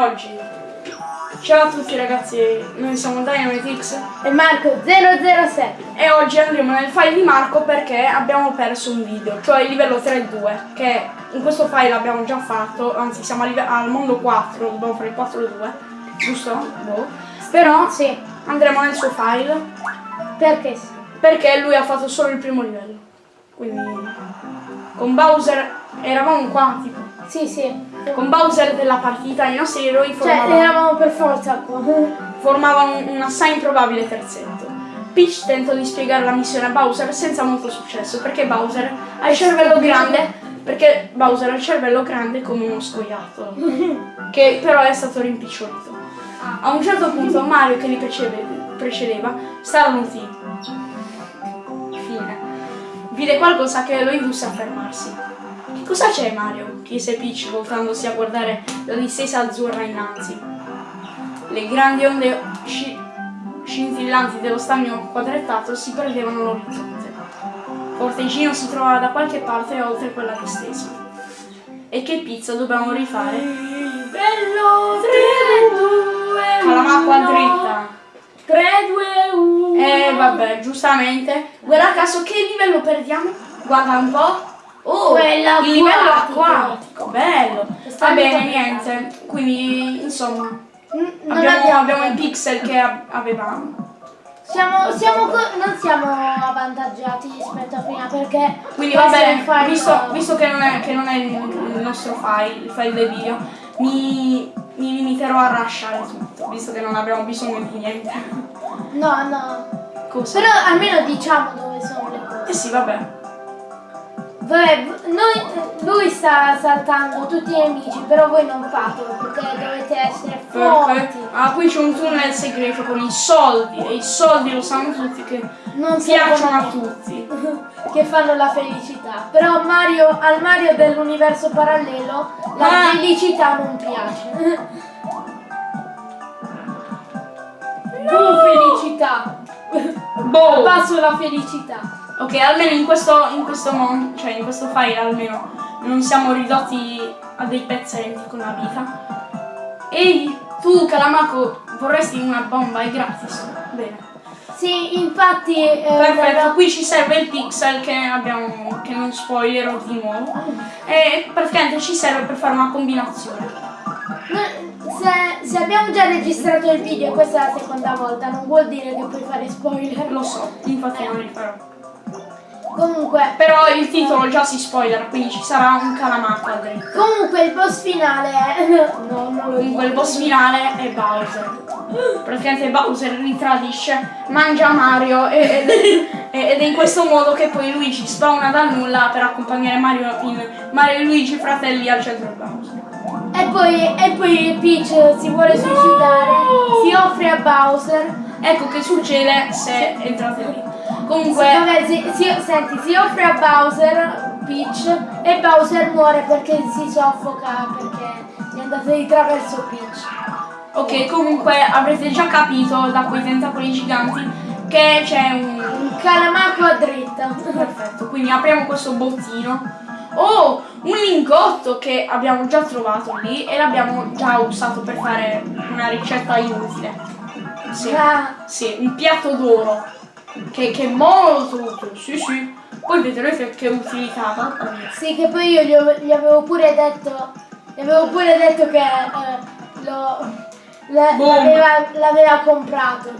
Oggi, ciao a tutti ragazzi, noi siamo Dynamitix e Marco 007 e oggi andremo nel file di Marco perché abbiamo perso un video, cioè il livello 3.2 che in questo file abbiamo già fatto, anzi siamo al mondo 4, dobbiamo fare il 4.2, giusto? Boh. Però sì. andremo nel suo file perché sì. Perché lui ha fatto solo il primo livello, quindi con Bowser eravamo qua tipo. Sì, sì. Con Bowser della partita i nostri eroi cioè, formavano... Cioè, eravamo per forza qua. formavano un assai improbabile terzetto. Peach tentò di spiegare la missione a Bowser senza molto successo, perché Bowser ha il cervello grande perché Bowser ha il cervello grande come uno scoiattolo, che però è stato rimpicciolito. A un certo punto Mario, che li precedeva, starnutì. Fine. Vide qualcosa che lo indusse a fermarsi. Cosa c'è Mario? chiese Peach voltandosi a guardare la distesa azzurra innanzi. Le grandi onde sci scintillanti dello stagno quadrettato si perdevano all'orizzonte. Fortegino si trovava da qualche parte oltre quella distesa. E che pizza dobbiamo rifare? Bello 3, 2, 1 Calamacqua dritta 3, 2, 1 Eh vabbè, giustamente Guarda caso che livello perdiamo? Guarda un po' Oh, Quella il livello acquatico, bello. Va bene, niente. Quindi, insomma, mm, abbiamo, abbiamo, abbiamo i pixel che avevamo. Siamo, siamo non siamo avvantaggiati rispetto a prima perché quindi va bene visto, visto che, non è, che, non è, il nostro file il file del video mi, mi limiterò a rushare tutto visto che non abbiamo bisogno di niente no no Cosa? però almeno diciamo dove sono le cose eh sì vabbè Vabbè, noi, lui sta saltando tutti i nemici, però voi non fatelo perché dovete essere forti. Ah, qui c'è un tunnel segreto con i soldi e i soldi lo sanno tutti che non piacciono a tutti. che fanno la felicità. Però Mario, al Mario dell'universo parallelo la ah. felicità non piace. No! felicità! Boh! Passo la felicità. Ok, almeno in questo, in questo cioè in questo file almeno non siamo ridotti a dei pezzenti con la vita. Ehi, tu Calamaco vorresti una bomba, è gratis. Bene. Sì, infatti... Eh, Perfetto, qui ci serve il pixel che abbiamo, che non spoilerò di nuovo. E praticamente ci serve per fare una combinazione. Se, se, abbiamo già registrato il video e questa è la seconda volta, non vuol dire che puoi fare spoiler. Lo so, infatti non li farò. Comunque. Però il titolo già si spoiler, quindi ci sarà un calamato dritto. Comunque il boss finale è. No, Comunque il boss finale è Bowser. Praticamente Bowser ritradisce, mangia Mario ed, è, ed, è in questo modo che poi Luigi spawna dal nulla per accompagnare Mario in Mario e Luigi fratelli al centro di Bowser. E poi, e poi Peach si vuole suicidare, no! si offre a Bowser. Ecco che succede se entrate lì. Comunque... Sì, vabbè, si, si, senti, si offre a Bowser, Peach, e Bowser muore perché si soffoca, perché è andato di traverso Peach. Ok, comunque avrete già capito da quei tentacoli giganti che c'è un... Un calamaco a dritta. Perfetto, quindi apriamo questo bottino. Oh, un lingotto che abbiamo già trovato lì e l'abbiamo già usato per fare una ricetta inutile. Sì, ah. sì un piatto d'oro. Che, che, molto utile, sì sì. Poi vedrete che utilità. Sì, che poi io gli, gli, avevo pure detto. Gli avevo pure detto che eh, l'aveva comprato.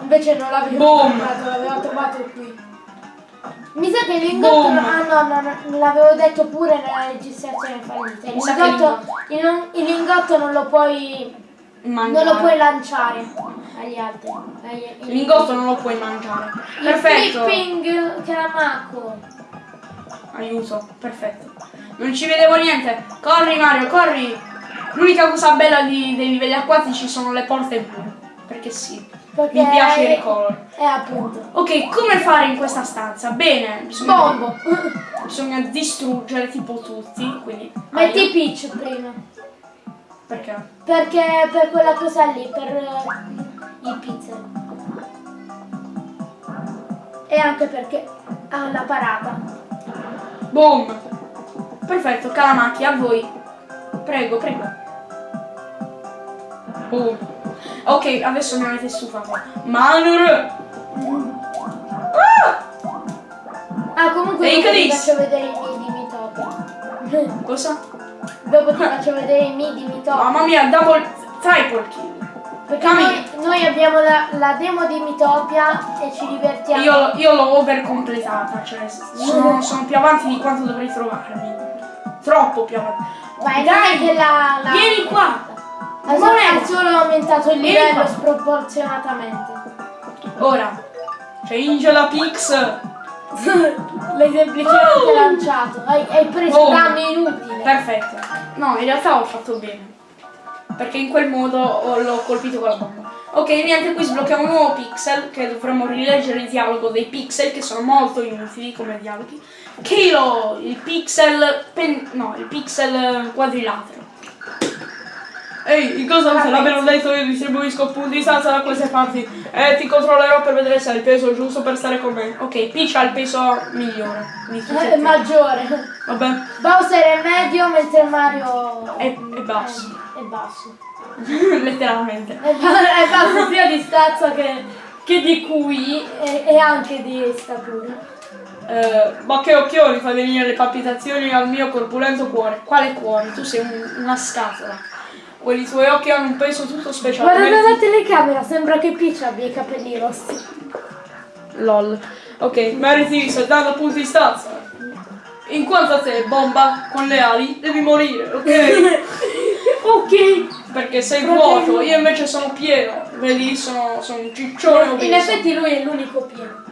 Invece non l'aveva comprato, l'aveva trovato qui. Mi sa che l'ingotto. Ah no, no, no, l'avevo detto pure nella registrazione fallita. Il lingotto, il, il lingotto non lo puoi. Mangiare. Non lo puoi lanciare agli altri. Lingotto non lo puoi mangiare. Il perfetto. Flipping Karamako. Aiuto, perfetto. Non ci vedevo niente. Corri Mario, corri. L'unica cosa bella di, dei livelli acquatici sono le porte blu. Perché sì. Perché Mi piace il ricolor. Eh appunto. Ok, come fare in questa stanza? Bene, bisogna, Bombo. bisogna distruggere tipo tutti. Quindi. Metti Peach prima. Perché? Perché per quella cosa lì, per i pizza. E anche perché ha la parata. Boom! Perfetto, Calamacchi, a voi. Prego, prego. Boom. Ok, adesso mi avete stufato. Manur! Ah! ah comunque ti faccio vedere i miei di. Cosa? Dopo ti faccio vedere i miei di Mitopia. Mamma mia, double triple kill. Perché noi, noi, abbiamo la, la, demo di Mitopia e ci divertiamo. Io, io l'ho overcompletata, cioè sono, sono, più avanti di quanto dovrei trovarmi. Troppo più avanti. Vai, dai, che la, la... Vieni qua! Ha solo, ha solo aumentato il livello sproporzionatamente. Ora, c'è la Pix! L'hai semplicemente oh. lanciato. Hai, hai preso oh. danno inutile. Perfetto. No, in realtà ho fatto bene. Perché in quel modo l'ho colpito con la bomba. Ok, niente, qui sblocchiamo un nuovo pixel che dovremmo rileggere il dialogo dei pixel che sono molto inutili come dialoghi. Kilo, il pixel no, il pixel quadrilatero. Ehi, in cosa te l'abbiano detto io distribuisco punti di stanza da queste parti e ti controllerò per vedere se hai il peso giusto per stare con me. Ok, Peach ha il peso migliore. È maggiore. Vabbè. Bowser è medio mentre Mario è, è basso. È basso. Letteralmente. È, è basso sia di stazza che, che di e, e, anche di statura. Eh, ma che occhioni fa venire le palpitazioni al mio corpulento cuore. Quale cuore? Tu sei un, una scatola. Quelli tuoi occhi hanno un peso tutto speciale. Guarda la telecamera, sembra che Peach abbia i capelli rossi. LOL. Ok, meriti 70 punti di stazza. In quanto a te, bomba, con le ali, devi morire, ok? ok. Perché sei vuoto, io invece sono pieno. Vedi, sono, sono un ciccione obeso. In effetti lui è l'unico pieno.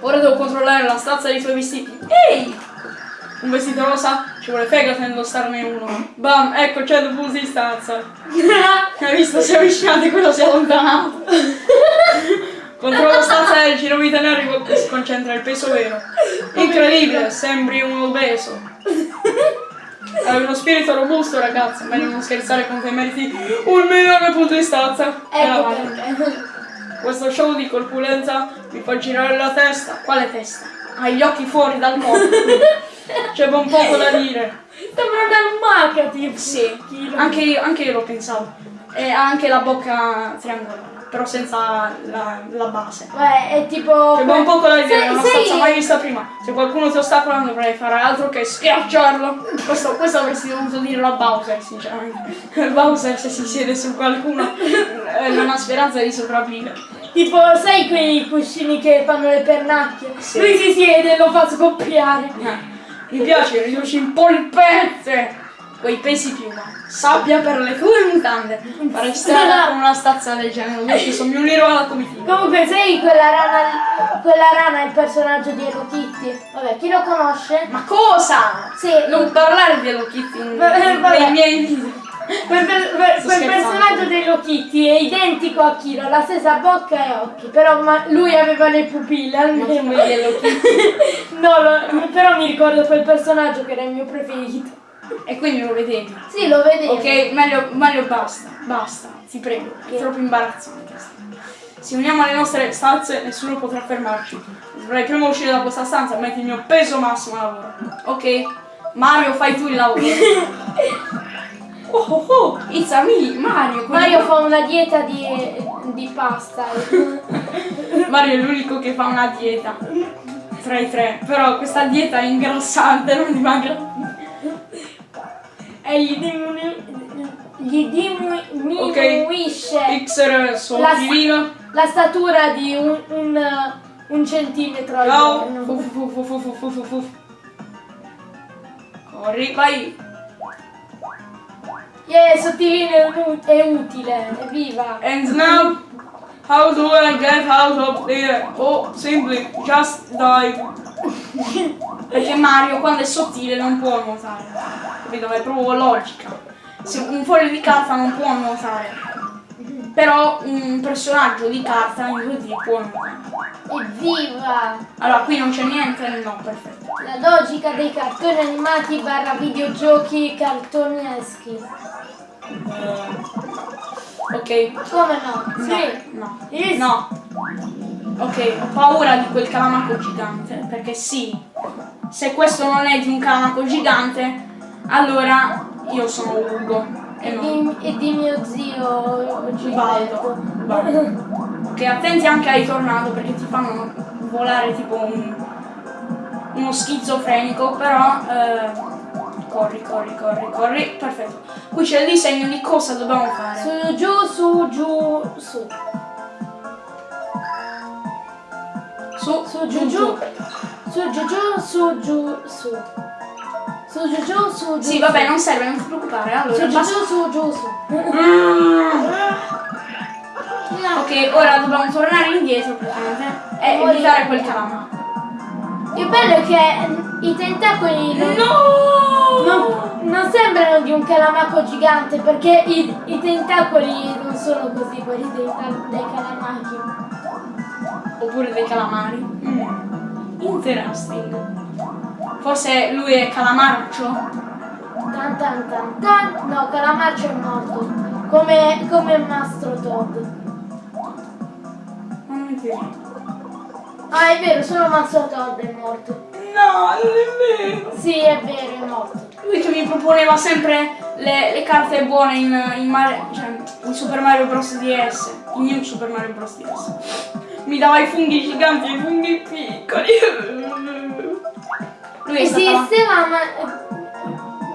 Ora devo controllare la stazza dei tuoi vestiti. Ehi! Un vestito rosa, ci vuole fegato indossarne uno. Bam, ecco, c'è il bus di stanza. Hai visto? Si è avvicinato e quello si è allontanato. Controllo stanza del giro vita nero si concentra il peso vero. Incredibile, sembri un obeso. Hai uno spirito robusto ragazzo, meglio non scherzare con te meriti un milione di punti di stanza. Ecco Questo show di corpulenza mi fa girare la testa. Quale testa? Hai gli occhi fuori dal corpo. C'è un poco da dire. Sembra una lumaca tipo. Sì, anche io, anche io lo pensavo. E ha anche la bocca triangolare però senza la, la, base. Beh, è tipo. C'è un poco da dire, è una stanza mai vista prima. Se qualcuno ti ostacola non dovrei fare altro che schiacciarlo. Questo, questo avresti dovuto dire la Bowser, sinceramente. Bowser se si siede su qualcuno non ha speranza di sopravvivere. Tipo, sai quei cuscini che fanno le pernacchie? Sì. Lui si siede e lo fa scoppiare. Eh. Mi piace, riduci in polpette quei pesi piuma. Sabbia per le tue mutande. Farei strada con una stazza del genere, invece mi unirò alla comitiva. Comunque sei quella rana quella rana è il personaggio di Hello Kitty. Vabbè, chi lo conosce? Ma cosa? Sì. Non parlare di Hello Kitty nei miei video. Quel, quel, quel personaggio dello Kitty è identico a Kiro, la stessa bocca e occhi, però lui aveva le pupille almeno. Ma Hello Kitty? no, lo, però mi ricordo quel personaggio che era il mio preferito. E quindi lo vedevi? Sì, lo vedevo. Ok, meglio, meglio basta, basta, ti prego, è troppo imbarazzante. Se uniamo le nostre stanze, nessuno potrà fermarci. Dovrei prima uscire da questa stanza e mettere il mio peso massimo a lavoro. Ok? Mario, fai tu il lavoro. Oh oh oh, it's a me, Mario. Mario fa una dieta di, di pasta. Mario è l'unico che fa una dieta. Tra i tre. Però questa dieta è ingrassante, non dimagra. E gli diminuisce. Gli diminuisce. Okay. Xer la, la statura di un, un, un centimetro giorno. Corri, vai. Yeah, sottilino è utile, evviva! And now, how do I get out of there? Oh, simply, just dive. Perché Mario quando è sottile non può nuotare. Capito? È proprio logica. Se un foglio di carta non può nuotare. Però un personaggio di carta in 2D può. Evviva! Allora, qui non c'è niente? No, perfetto. La logica dei cartoni animati barra videogiochi cartoneschi. Uh, ok. Come no? No. Sì. No. Yes. No. Ok, ho paura di quel calamaco gigante, perché sì, se questo non è di un calamaco gigante, allora io sono Ugo. E, di, e di, mio zio Gilberto. Che attenti anche ai tornado perché ti fanno volare tipo un, uno schizofrenico, però eh, corri, corri, corri, corri, perfetto. Qui c'è il disegno di cosa dobbiamo fare. Su, giù, su, giù, su. Su, su, giù, giù. Su, giù, giù, su, giù, su. Su, giù, giù, su, giù. Sì, vabbè, non serve, non ti preoccupare. Allora, su, giù, giù, su, giù, su. Mm. Ok, ora dobbiamo tornare indietro praticamente e evitare quel calama. Il bello è che i tentacoli non, no! non, non sembrano di un calamaco gigante perché i, i tentacoli non sono così quelli dei, dei calamachi. Oppure dei calamari. Mm. Interesting. Forse lui è calamarcio? Tan tan tan tan. No, calamarcio è morto. Come, come il mastro Todd. Piace. Ah, è vero, solo Mastro Todd è morto. No, non è vero. Sì, è vero, è morto. Lui che mi proponeva sempre le, le carte buone in, in, Mario, cioè, in Super Mario Bros. DS. In New Super Mario Bros. DS. Mi dava i funghi giganti e i funghi piccoli. Lui è Esisteva ma,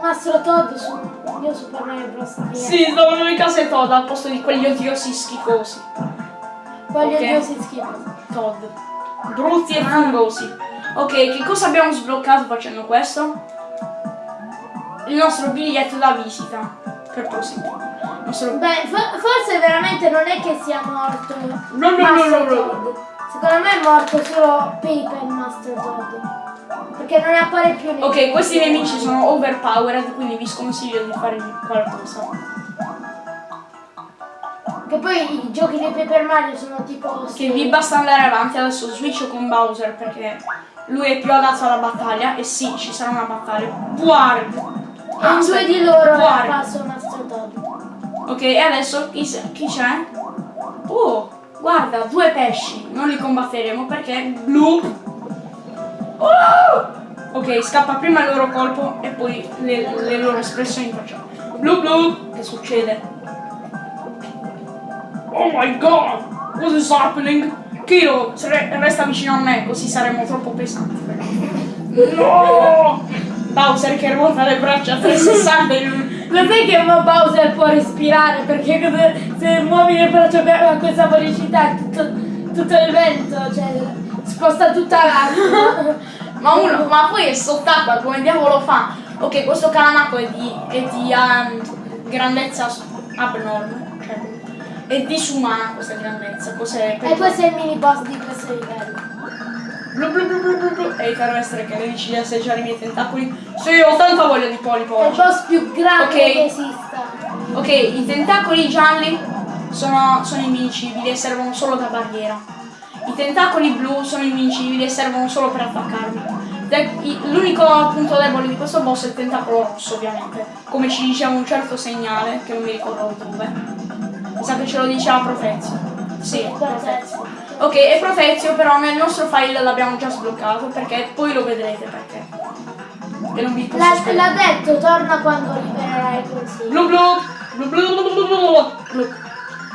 Mastro Todd su New Super Mario Bros. Sì, stavano in casa Todd al posto di quegli odiosi schifosi. Quegli okay. odiosi schifosi. Todd. Brutti e fungosi. Ok, che cosa abbiamo sbloccato facendo questo? Il nostro biglietto da visita. Per proseguire. Nostro... Beh, for forse veramente non è che sia morto. No, no, no, no, no. Secondo me è morto solo Paper Master Todd. Perché non ne appare più nessuno. Ok, questi nemici sono overpowered, quindi vi sconsiglio di fare qualcosa. Che poi i giochi di Paper Mario sono tipo... Che vi basta andare avanti, adesso switch con Bowser perché lui è più adatto alla battaglia e sì, ci sarà una battaglia. Guarda! Ah, e due di loro passo Master Todd. Ok, e adesso chi, chi c'è? Oh, guarda, due pesci. Non li combatteremo perché blu. Oh! Ok, scappa prima il loro colpo e poi le, le loro espressioni facciamo. Blu blu! Che succede? Oh my god! What is happening? Kiro, resta vicino a me, così saremo troppo pesanti. No! Bowser che ruota le braccia a 360 in Lo sai che Bowser può respirare perché se muovi le braccia a questa velocità tutto, tutto il vento, cioè sposta tutta l'acqua. Ma uno, ma poi è sott'acqua, come diavolo fa? Ok, questo calamaco è di, è di um, grandezza abnorme, cioè è disumana questa grandezza. Cos'è? E questo è il mini boss di questo livello. Blu blu blu blu blu blu. E caro essere che le dici di assaggiare i miei tentacoli. Sì, ho tanta voglia di polipo. È il boss più grande okay. che esista. Ok, i tentacoli gialli sono, sono invincibili e servono solo da barriera. I tentacoli blu sono invincibili e servono solo per attaccarmi. L'unico punto debole di questo boss è il tentacolo rosso ovviamente, come ci diceva un certo segnale, che non mi ricordo dove. Mi sa che ce lo diceva Profezio. Sì, Profezio. Ok, e Profezio però nel nostro file l'abbiamo già sbloccato perché poi lo vedrete perché. E non vi posso L'ha detto, torna quando libererai consiglio. Blu blu! Blu blu blu blu blu blu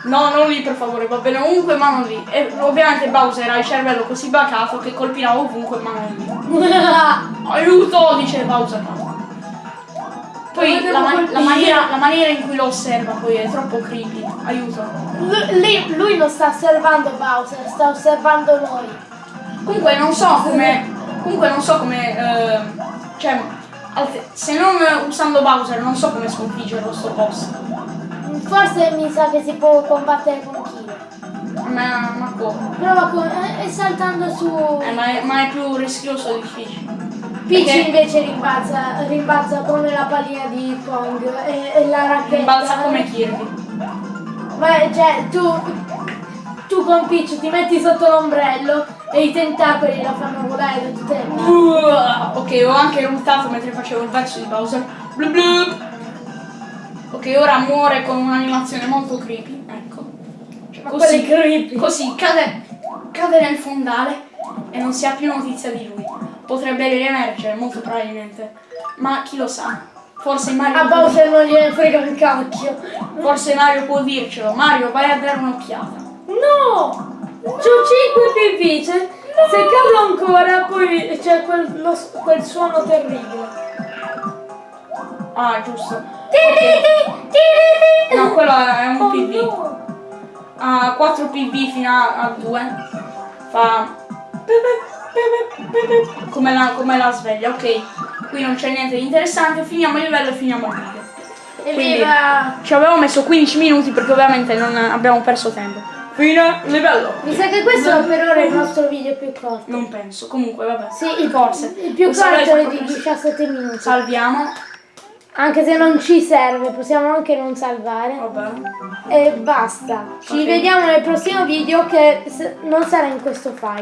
No, non lì per favore, va bene ovunque ma non lì. E ovviamente Bowser ha il cervello così bacato che colpirà ovunque ma non lì. Aiuto! dice Bowser. Poi la, man la, maniera, la, maniera, in cui lo osserva poi è troppo creepy. Aiuto. Lui, lui non sta osservando Bowser, sta osservando noi. Comunque non so come. Comunque non so come. Eh, cioè, se non usando Bowser non so come sconfiggerlo sto boss. Forse mi sa che si può combattere con Kyo. Ma, ma come? Prova con. Eh, saltando su. Eh, ma, è, ma è più rischioso e difficile. Peach Perché? invece rimbalza, rimbalza come la pallina di Pong e, e la racchetta. Rimbalza come Kirby. Ma cioè tu, tu con Peach ti metti sotto l'ombrello e i tentacoli la fanno volare da tutte le parti. Ok, ho anche ruttato mentre facevo il verso di Bowser. Blub blub. Ok, ora muore con un'animazione molto creepy. Ecco. Cioè, così, creepy. così cade, cade nel fondale e non si ha più notizia di lui potrebbe riemergere molto probabilmente, ma chi lo sa. Forse Mario. A Bowser non gliene frega un cacchio. Forse Mario può dircelo. Mario, vai a dare un'occhiata. No! C'ho 5 PV, se, se cado ancora poi c'è quel, quel suono terribile. Ah, giusto. Tiriti. No, quello è un Oh, PV. no. A 4 PV fino a 2. Fa. Come la, come la sveglia, ok. Qui non c'è niente di interessante. Finiamo il livello e finiamo il video. Quindi- Evviva! Ci avevo messo 15 minuti perché ovviamente non abbiamo perso tempo. Fine livello. Mi sa che questo per ora è il nostro video più corto. Non penso. Comunque, vabbè. Sì, Forse. il più corto è di proprio- 17 minuti. Salviamo. Anche se non ci serve, possiamo anche non salvare. Vabbè. E basta. Ci Ok. vediamo nel prossimo video che non sarà in questo file.